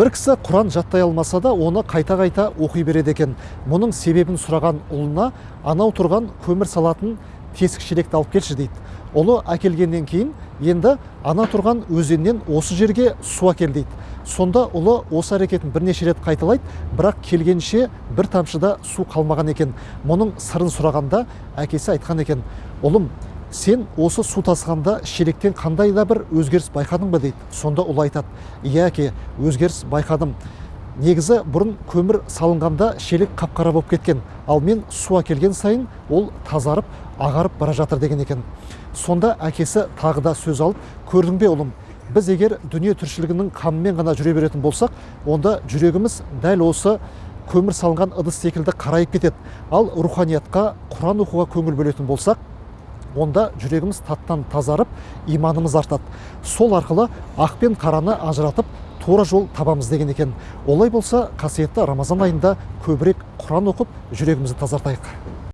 бір кісі құран жаттай алмаса да оны қайта қайта оқи береді екен. Мұның себебін сұраған ұлына анау тұрған көмір салатын тесік шелекті алып келші дейді. Ұлы әкелгеннен кейін енді ана тұрған өзеннен осы жерге су әкел дейді. Сонда ұлы осы әрекетін бірнеше рет қайталайды бірақ келгенше бір тамшыда су қалмаған екен. Мұның сырын сұрағанда әкесі айтқан екен. Ұлым сен осы су тасығанда шелектен қандай да бір өзгеріс байқадың ба дейді. Сонда ұлы айтады. Иә әке өзгеріс байқадым. Негізі бұрын көмір салынғанда шелек қап қара болып кеткен. Ал мен су әкелген сайын ол тазарып ағарып бара жатыр деген екен сонда әкесі тағы да сөз алып көрдің бе ұлым біз егер дүние тіршілігінің қамымен ғана жүре беретін болсақ онда жүрегіміз дәл осы көмір салынған ыдыс секілді қарайып кетеді. Ал руханиятқа құран оқуға көңіл бөлетін болсақ онда жүрегіміз таттан тазарып иманымыз артады. Сол арқылы ақ пен қараны ажыратып тура жол табамыз деген екен. Олай болса қасиетті рамазан айында көбірек құран оқып жүрегімізді тазартайық.